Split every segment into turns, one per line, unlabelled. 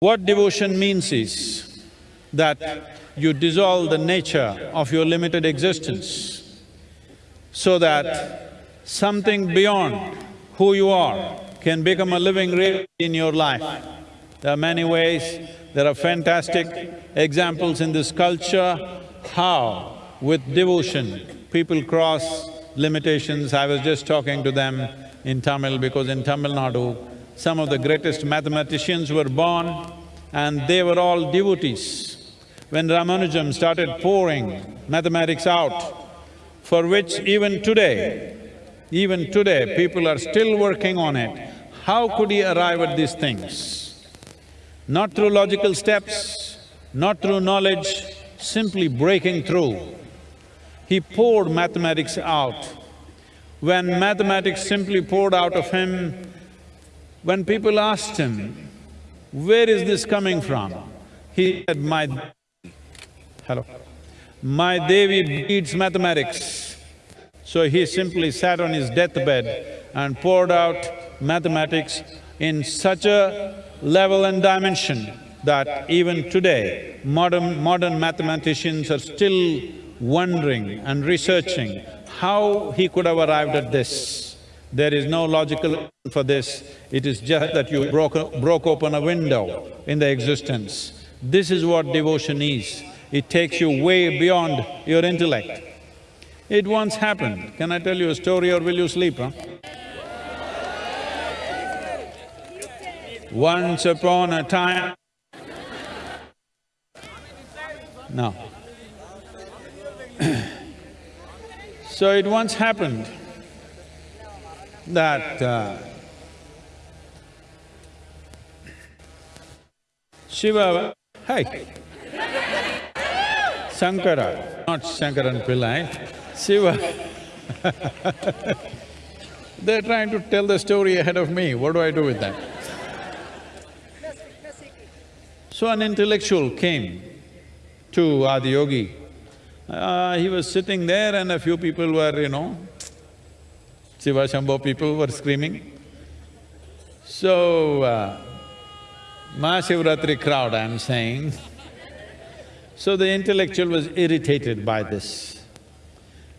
What devotion means is that you dissolve the nature of your limited existence so that something beyond who you are can become a living reality in your life. There are many ways, there are fantastic examples in this culture how with devotion people cross limitations. I was just talking to them in Tamil because in Tamil Nadu, some of the greatest mathematicians were born and they were all devotees. When Ramanujam started pouring mathematics out, for which even today, even today, people are still working on it, how could he arrive at these things? Not through logical steps, not through knowledge, simply breaking through. He poured mathematics out. When mathematics simply poured out of him, when people asked him, where is this coming from? He said, my… hello? My Devi needs mathematics. So he simply sat on his deathbed and poured out mathematics in such a level and dimension that even today, modern… modern mathematicians are still wondering and researching how he could have arrived at this. There is no logical for this, it is just that you broke, broke open a window in the existence. This is what devotion is. It takes you way beyond your intellect. It once happened. Can I tell you a story or will you sleep, huh? Once upon a time… No. so it once happened that uh, Shiva… Hi! Shankara, not Shankaran Pillai, Shiva They're trying to tell the story ahead of me, what do I do with that? So an intellectual came to Adiyogi. Uh, he was sitting there and a few people were, you know, Shiva Shambho people were screaming. So, uh, Mahashivratri crowd, I'm saying. So the intellectual was irritated by this.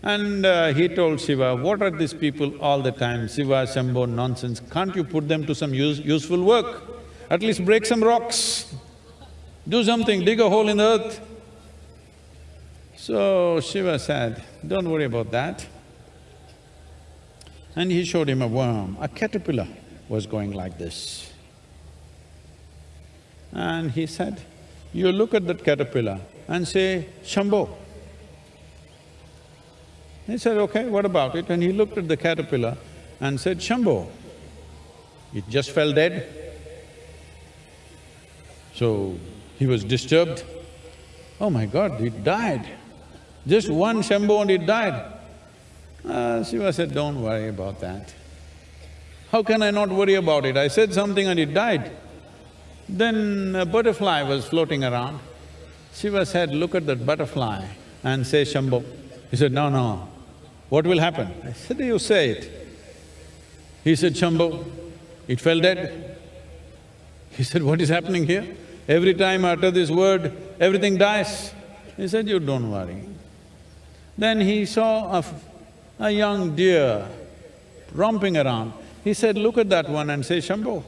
And uh, he told Shiva, what are these people all the time, Shiva, Shambho, nonsense, can't you put them to some use, useful work? At least break some rocks, do something, dig a hole in the earth. So Shiva said, don't worry about that. And he showed him a worm, a caterpillar was going like this. And he said, you look at that caterpillar and say, Shambho. He said, okay, what about it? And he looked at the caterpillar and said, Shambho. It just fell dead. So he was disturbed. Oh my God, it died. Just one Shambho and it died. Uh, Shiva said, don't worry about that. How can I not worry about it? I said something and it died. Then a butterfly was floating around. Shiva said, look at that butterfly and say Shambho. He said, no, no, what will happen? I said, you say it. He said, Shambho, it fell dead. He said, what is happening here? Every time I utter this word, everything dies. He said, you don't worry. Then he saw a a young deer romping around. He said, look at that one and say, Shambho.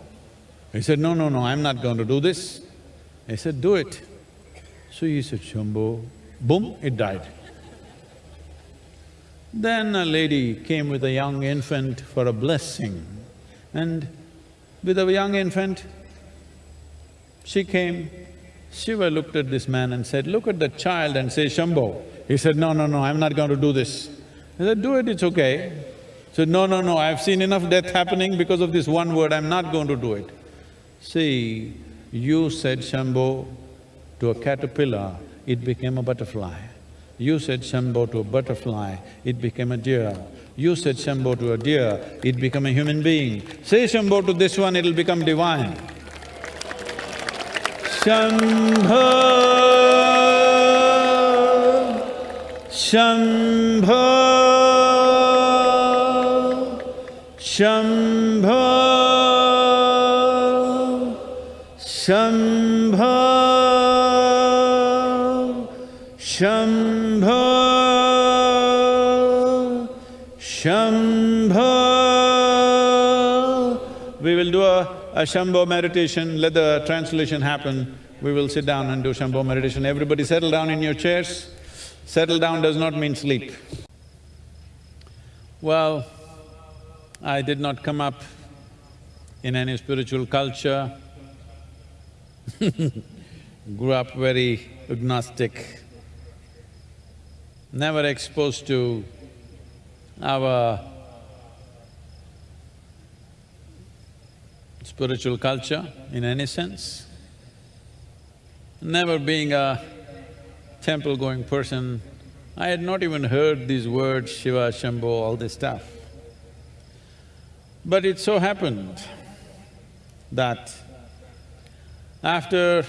He said, no, no, no, I'm not going to do this. He said, do it. So he said, Shambho, boom, it died. Then a lady came with a young infant for a blessing and with a young infant, she came, Shiva looked at this man and said, look at the child and say, Shambho. He said, no, no, no, I'm not going to do this. I said, do it, it's okay. Said, no, no, no, I've seen enough death happening because of this one word, I'm not going to do it. See, you said Shambho to a caterpillar, it became a butterfly. You said Shambho to a butterfly, it became a deer. You said Shambho to a deer, it became a human being. Say Shambho to this one, it'll become divine. Shambho Do a, a Shambho meditation, let the translation happen. We will sit down and do Shambho meditation. Everybody settle down in your chairs. Settle down does not mean sleep. Well, I did not come up in any spiritual culture, grew up very agnostic, never exposed to our spiritual culture in any sense. Never being a temple-going person, I had not even heard these words, Shiva, Shambho, all this stuff. But it so happened that after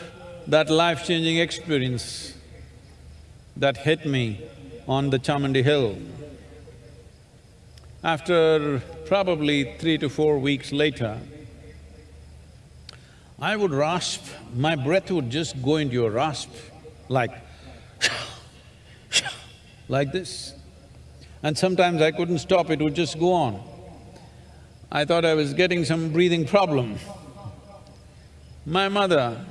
that life-changing experience that hit me on the Chamundi Hill, after probably three to four weeks later, I would rasp, my breath would just go into a rasp, like like this. And sometimes I couldn't stop, it would just go on. I thought I was getting some breathing problem. My mother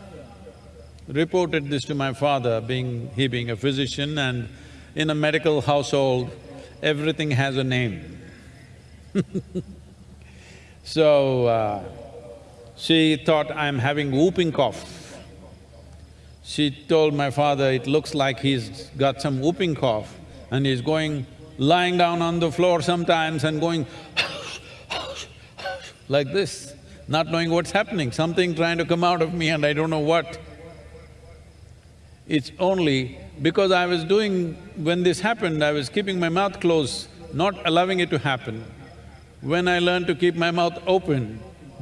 reported this to my father, being… he being a physician and in a medical household, everything has a name. so, uh, she thought I'm having whooping cough. She told my father, it looks like he's got some whooping cough and he's going, lying down on the floor sometimes and going like this, not knowing what's happening, something trying to come out of me and I don't know what. It's only because I was doing… when this happened, I was keeping my mouth closed, not allowing it to happen. When I learned to keep my mouth open,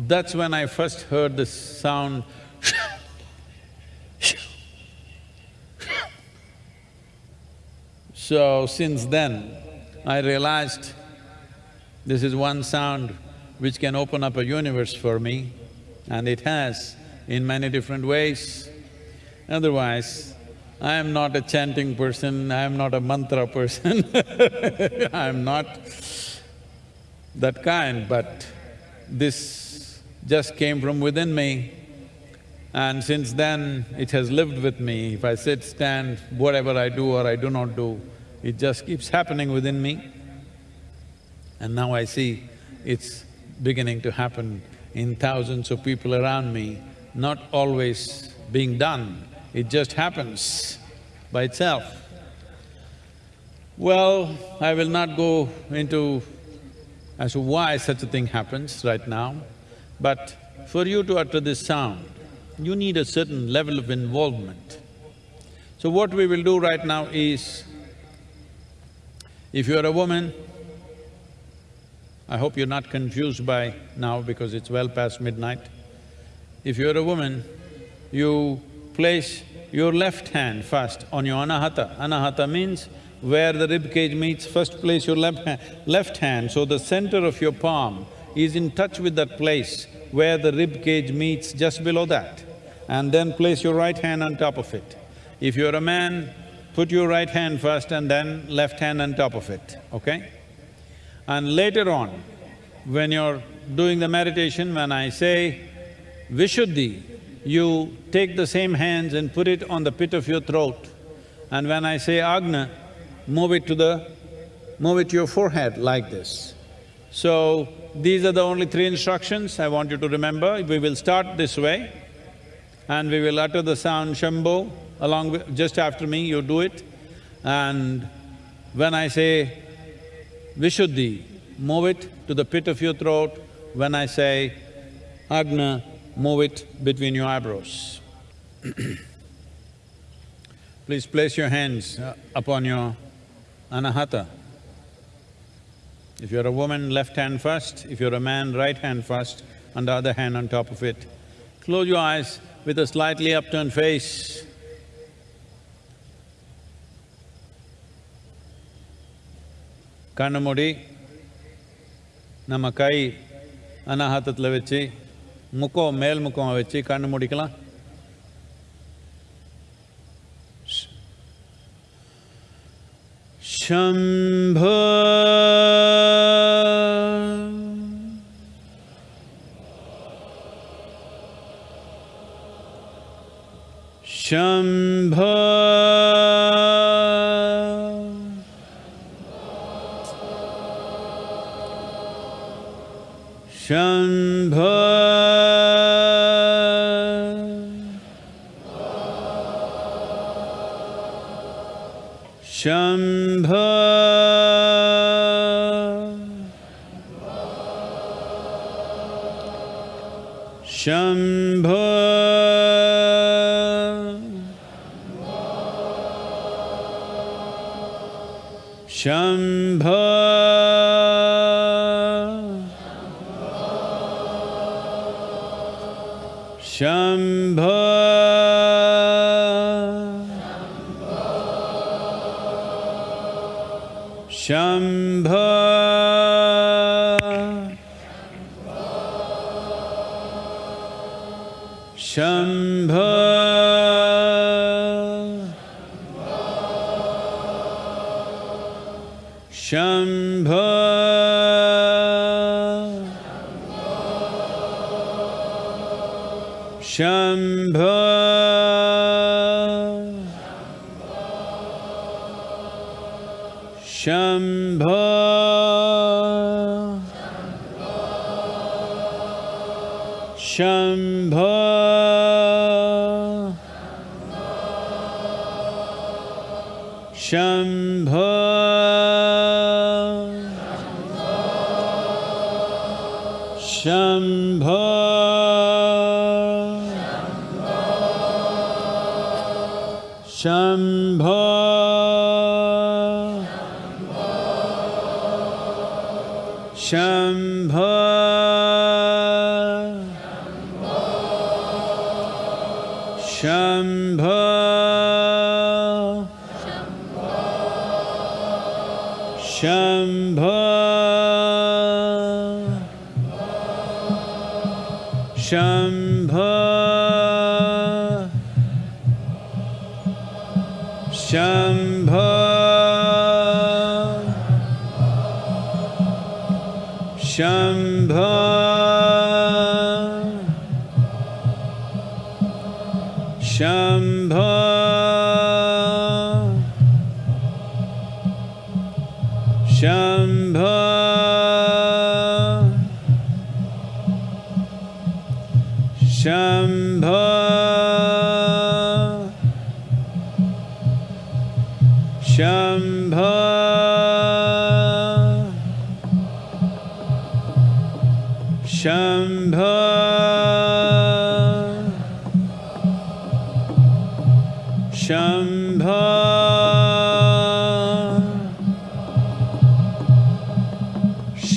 that's when I first heard this sound So since then, I realized this is one sound which can open up a universe for me, and it has in many different ways. Otherwise, I am not a chanting person, I am not a mantra person I am not that kind, but this just came from within me. And since then, it has lived with me. If I sit, stand, whatever I do or I do not do, it just keeps happening within me. And now I see it's beginning to happen in thousands of people around me, not always being done, it just happens by itself. Well, I will not go into as to why such a thing happens right now, but for you to utter this sound, you need a certain level of involvement. So what we will do right now is, if you're a woman, I hope you're not confused by now because it's well past midnight. If you're a woman, you place your left hand first on your anahata. Anahata means where the rib cage meets, first place your left hand, left hand, so the center of your palm is in touch with that place where the rib cage meets just below that, and then place your right hand on top of it. If you're a man, put your right hand first and then left hand on top of it, okay? And later on, when you're doing the meditation, when I say Vishuddhi, you take the same hands and put it on the pit of your throat. And when I say Agna, move it to the… move it to your forehead like this. So, these are the only three instructions I want you to remember. We will start this way and we will utter the sound Shambho along with… just after me, you do it. And when I say Vishuddhi, move it to the pit of your throat. When I say Agna, move it between your eyebrows. Please place your hands uh, upon your anahata. If you're a woman, left hand first, if you're a man, right hand first, and the other hand on top of it. Close your eyes with a slightly upturned face. கண்ணு மூடி நம்ம கை அனாஹாத்தத்தில் வச்சு முக்கம் மேல் முக்கம் வச்சு கண்ணு वेल्कं वन् मुख्यम्भो Shambho Shambho Shambho Shambho Shambha. Shambha. Shambha.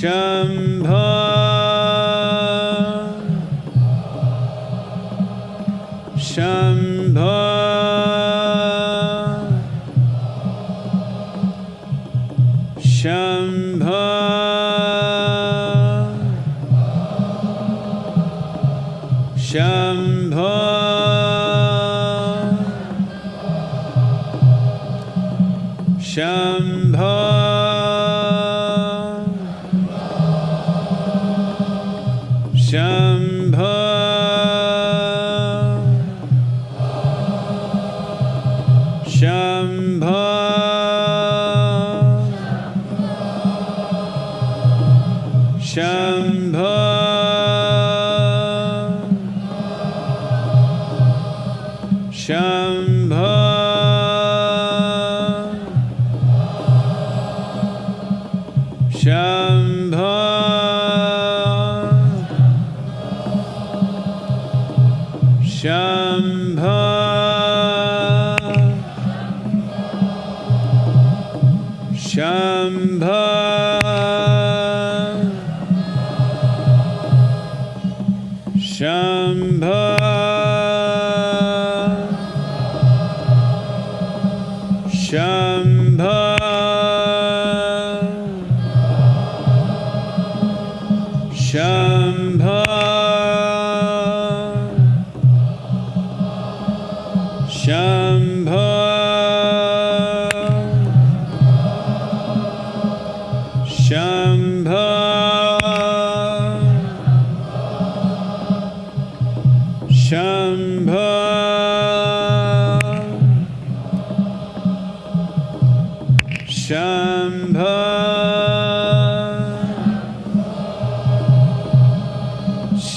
Shambhala.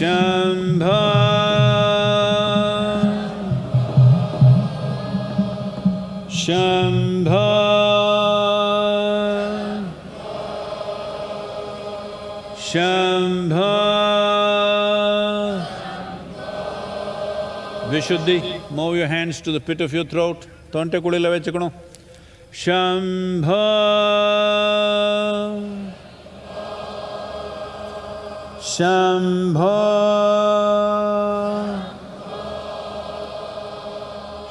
म्भाम्भ Vishuddhi move hand to the pit of you through out तोन्टकुलि वणम्भ Shambho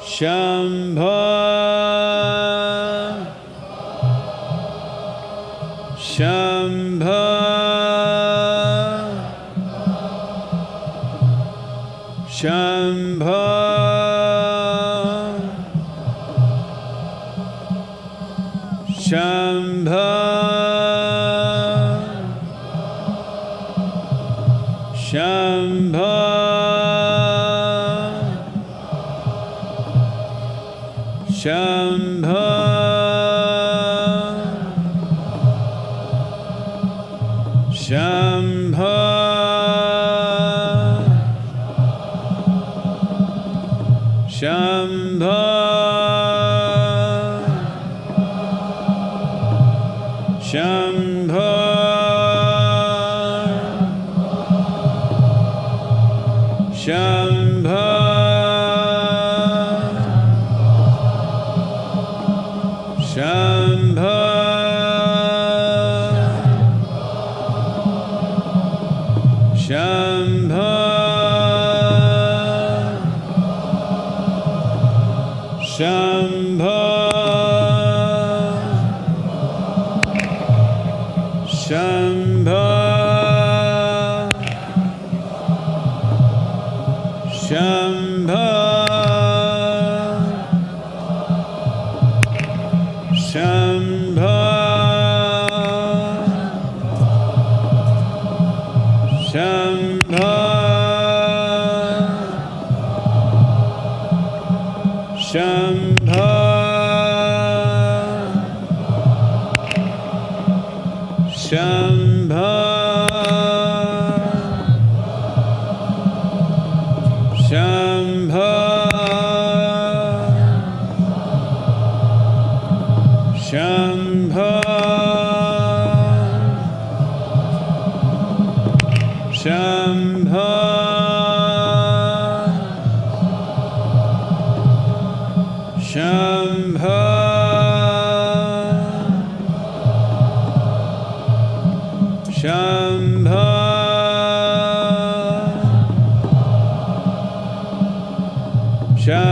Shambho Shambho Shambho Shambho Shambhala.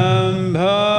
Shambhala.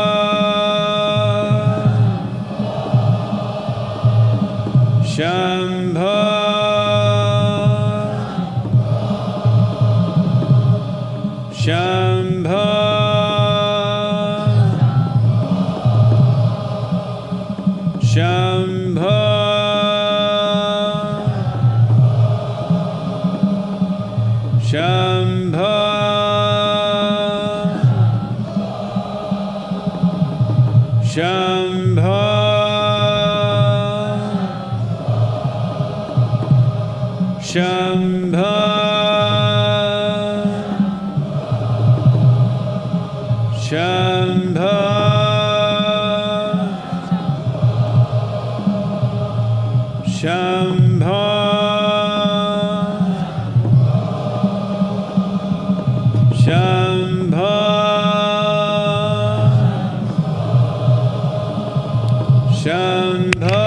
Shandha.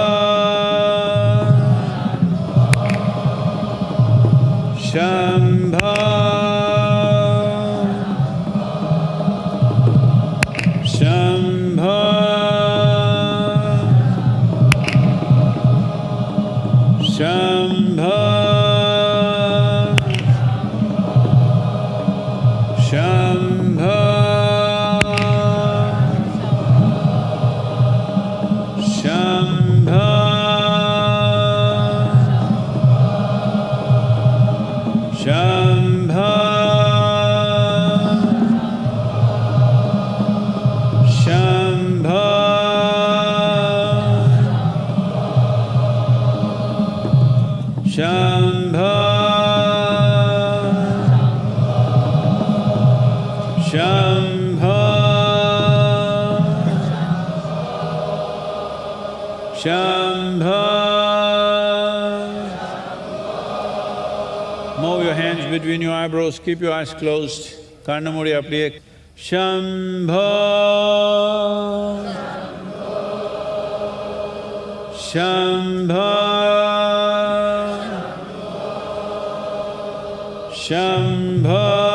Shambha. Move your hands between your eyebrows, keep your eyes closed. Karnamuri appliye. Shambha. Shambha. Shambha.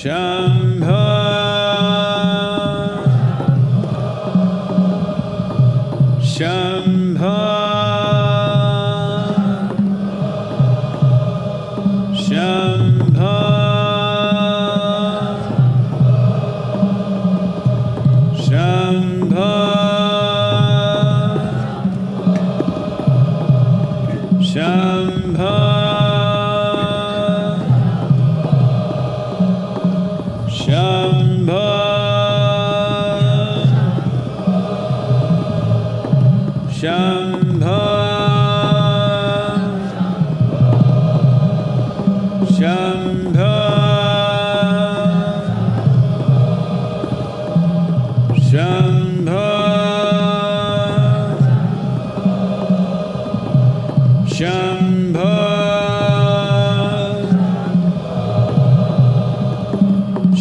Shambho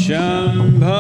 Shambha.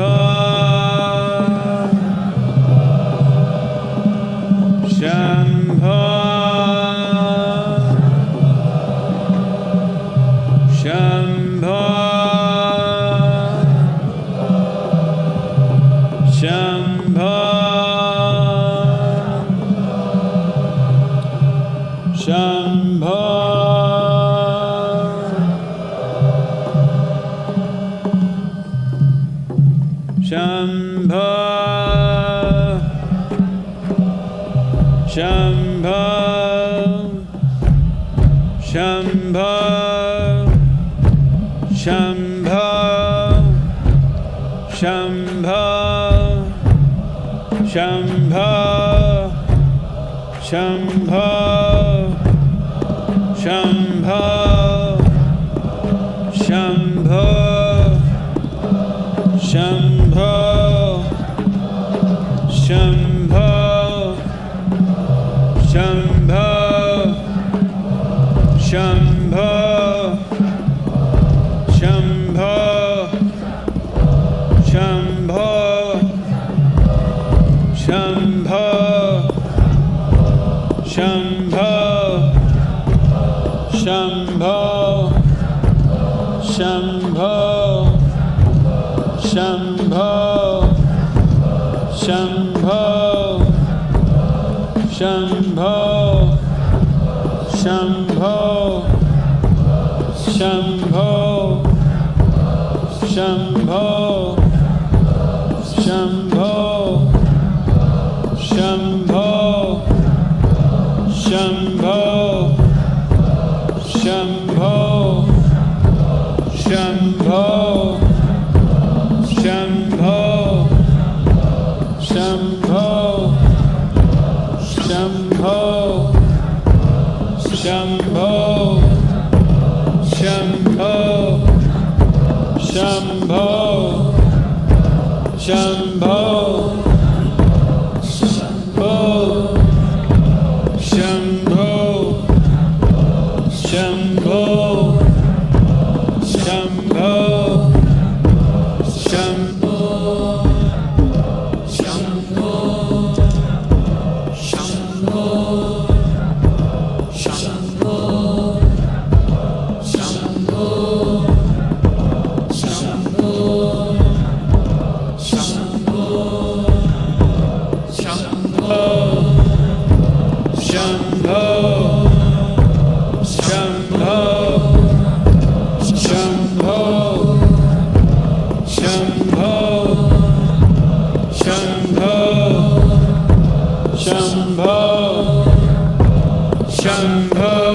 Oh. Shambho,